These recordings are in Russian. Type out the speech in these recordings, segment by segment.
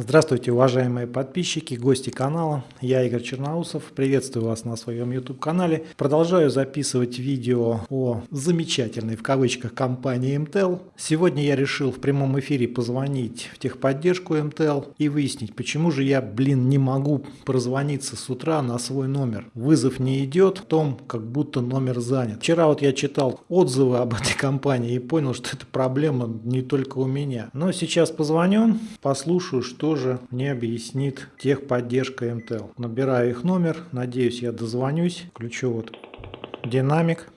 Здравствуйте, уважаемые подписчики, гости канала. Я Игорь Черноусов. Приветствую вас на своем YouTube-канале. Продолжаю записывать видео о замечательной, в кавычках, компании MTEL. Сегодня я решил в прямом эфире позвонить в техподдержку MTEL и выяснить, почему же я, блин, не могу прозвониться с утра на свой номер. Вызов не идет, в том, как будто номер занят. Вчера вот я читал отзывы об этой компании и понял, что это проблема не только у меня. Но сейчас позвоню, послушаю, что тоже мне объяснит техподдержка МТЛ. Набираю их номер, надеюсь я дозвонюсь. Включу вот динамик.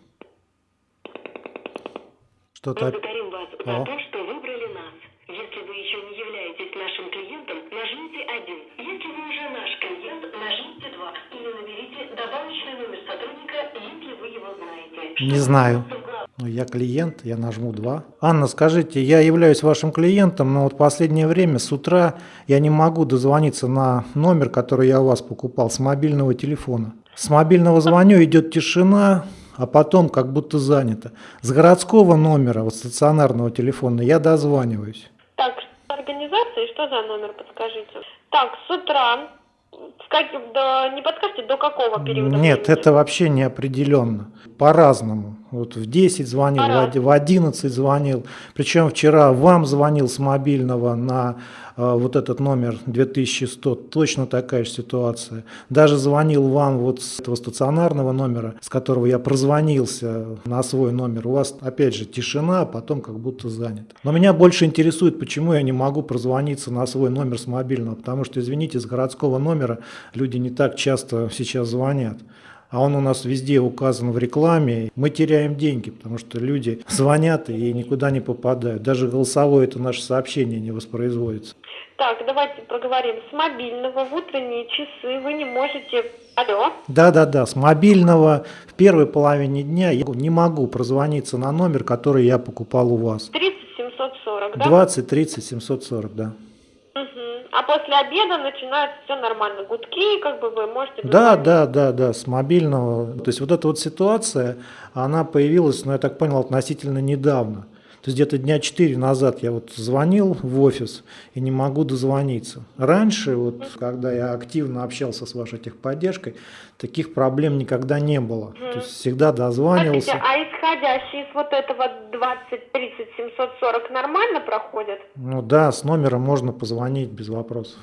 Что-то... Благодарим вас О. за то, что выбрали нас. Если вы еще не являетесь нашим клиентом, нажмите 1. Если вы уже наш клиент, нажмите 2. Или наберите добавочный номер сотрудника, если вы его знаете. Не знаю. Ну, я клиент, я нажму 2. Анна, скажите, я являюсь вашим клиентом, но вот последнее время с утра я не могу дозвониться на номер, который я у вас покупал, с мобильного телефона. С мобильного звоню, идет тишина, а потом как будто занято. С городского номера, вот стационарного телефона, я дозваниваюсь. Так, организация, что за номер, подскажите? Так, с утра как, до, не подскажете, до какого периода? Нет, времени? это вообще не определенно. По-разному. Вот в 10 звонил, в 11 звонил. Причем вчера вам звонил с мобильного на э, вот этот номер 2100. Точно такая же ситуация. Даже звонил вам вот с этого стационарного номера, с которого я прозвонился на свой номер. У вас опять же тишина, а потом как будто занято. Но меня больше интересует, почему я не могу прозвониться на свой номер с мобильного. Потому что, извините, с городского номера люди не так часто сейчас звонят а он у нас везде указан в рекламе, мы теряем деньги, потому что люди звонят и никуда не попадают. Даже голосовое это наше сообщение не воспроизводится. Так, давайте проговорим. С мобильного в утренние часы вы не можете... Алло? Да-да-да, с мобильного в первой половине дня я не могу прозвониться на номер, который я покупал у вас. 30 740, да? 20 30 740, да. А после обеда начинается все нормально, гудки, как бы вы можете... Да, да, да, да, с мобильного. То есть вот эта вот ситуация, она появилась, ну я так понял, относительно недавно. То есть где-то дня 4 назад я вот звонил в офис и не могу дозвониться. Раньше, вот, когда я активно общался с вашей техподдержкой, таких проблем никогда не было. То есть всегда дозванивался. Смотрите, а исходящие с вот этого 20, 30, 740 нормально проходят? Ну да, с номера можно позвонить без вопросов.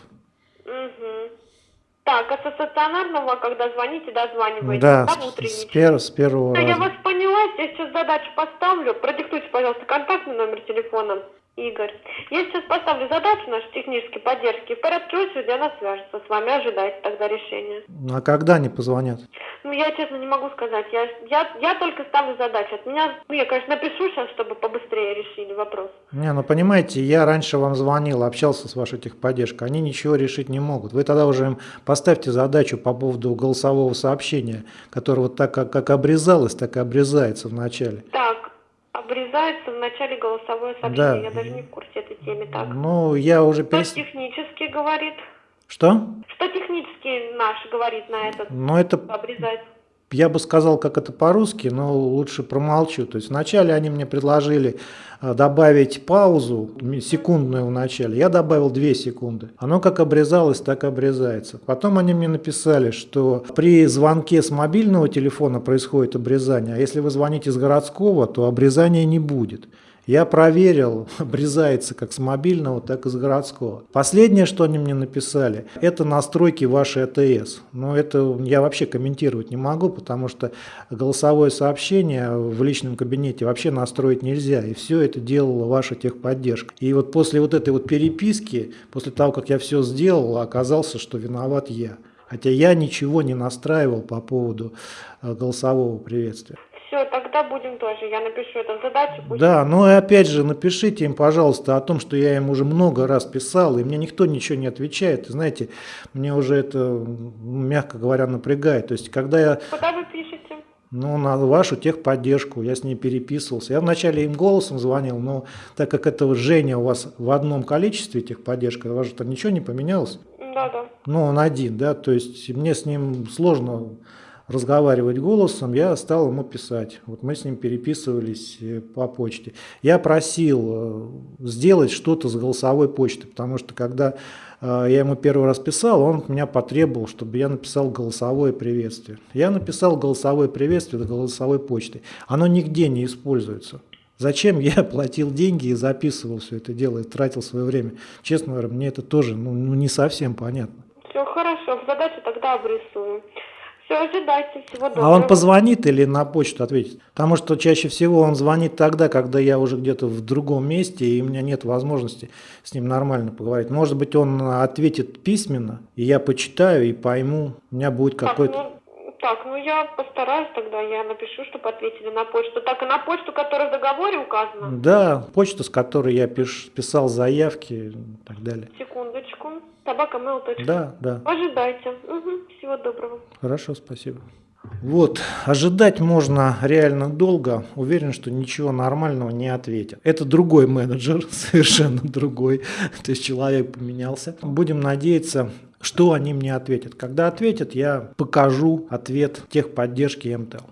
Так, а со стационарного, когда звоните, дозваниваете? Да, да с, с, пер, с первого да, раза. Я вас задачу поставлю. Продиктуйте, пожалуйста, контактный номер телефона. Игорь. Я сейчас поставлю задачу нашей технической поддержки. В порядке очереди она свяжется с вами, ожидайте тогда решения. Ну, а когда они позвонят? Ну, я честно не могу сказать. Я, я, я только ставлю задачу. От меня, ну, я, конечно, напишу сейчас, чтобы побыстрее решили вопрос. Не, ну, понимаете, я раньше вам звонил, общался с вашей техподдержкой. Они ничего решить не могут. Вы тогда уже им поставьте задачу по поводу голосового сообщения, которое вот так, как, как обрезалось, так и обрезается в начале. Так, обрезается в начале голосовое сообщение. Да. Я даже не в курсе этой темы. Так. Ну, я уже... Что перес... технически говорит? Что? Что технически наш говорит на этот? Ну, это... Обрезать я бы сказал, как это по-русски, но лучше промолчу. То есть вначале они мне предложили э, добавить паузу секундную в начале. Я добавил 2 секунды. Оно как обрезалось, так и обрезается. Потом они мне написали, что при звонке с мобильного телефона происходит обрезание, а если вы звоните с городского, то обрезания не будет. Я проверил, обрезается как с мобильного, так и с городского. Последнее, что они мне написали, это настройки вашей АТС. Но это я вообще комментировать не могу, потому что голосовое сообщение в личном кабинете вообще настроить нельзя. И все это делала ваша техподдержка. И вот после вот этой вот переписки, после того, как я все сделал, оказался, что виноват я. Хотя я ничего не настраивал по поводу э, голосового приветствия. Тогда будем тоже. Я напишу эту задачу. Пусть... Да, ну и опять же напишите им, пожалуйста, о том, что я им уже много раз писал, и мне никто ничего не отвечает. И знаете, мне уже это, мягко говоря, напрягает. То есть, когда я... Куда вы пишете? Ну, на вашу техподдержку, я с ней переписывался. Я вначале им голосом звонил, но так как это Женя у вас в одном количестве техподдержка, у вас же там ничего не поменялось? Да, да. Ну, он один, да, то есть мне с ним сложно разговаривать голосом, я стал ему писать. Вот мы с ним переписывались э, по почте. Я просил э, сделать что-то с голосовой почты, потому что когда э, я ему первый раз писал, он меня потребовал, чтобы я написал голосовое приветствие. Я написал голосовое приветствие до голосовой почты. Оно нигде не используется. Зачем я платил деньги и записывал все это дело и тратил свое время? Честно говоря, мне это тоже ну, ну, не совсем понятно. Все хорошо, задачу тогда обрисую. Все, ожидайте, всего доброго. А он позвонит или на почту ответит? Потому что чаще всего он звонит тогда, когда я уже где-то в другом месте, и у меня нет возможности с ним нормально поговорить. Может быть, он ответит письменно, и я почитаю и пойму, у меня будет какой-то... так, ну я постараюсь тогда, я напишу, чтобы ответили на почту. Так, и на почту, которая в договоре указана? Да, почта, с которой я пиш- писал заявки и так далее. Секундочку. Собака mail точка. Да, да. Ожидайте. Угу, всего доброго. Хорошо, спасибо. Вот, ожидать можно реально долго. Уверен, что ничего нормального не ответят. Это другой менеджер, совершенно другой. То есть человек поменялся. Будем надеяться, что они мне ответят. Когда ответят, я покажу ответ техподдержки МТЛ.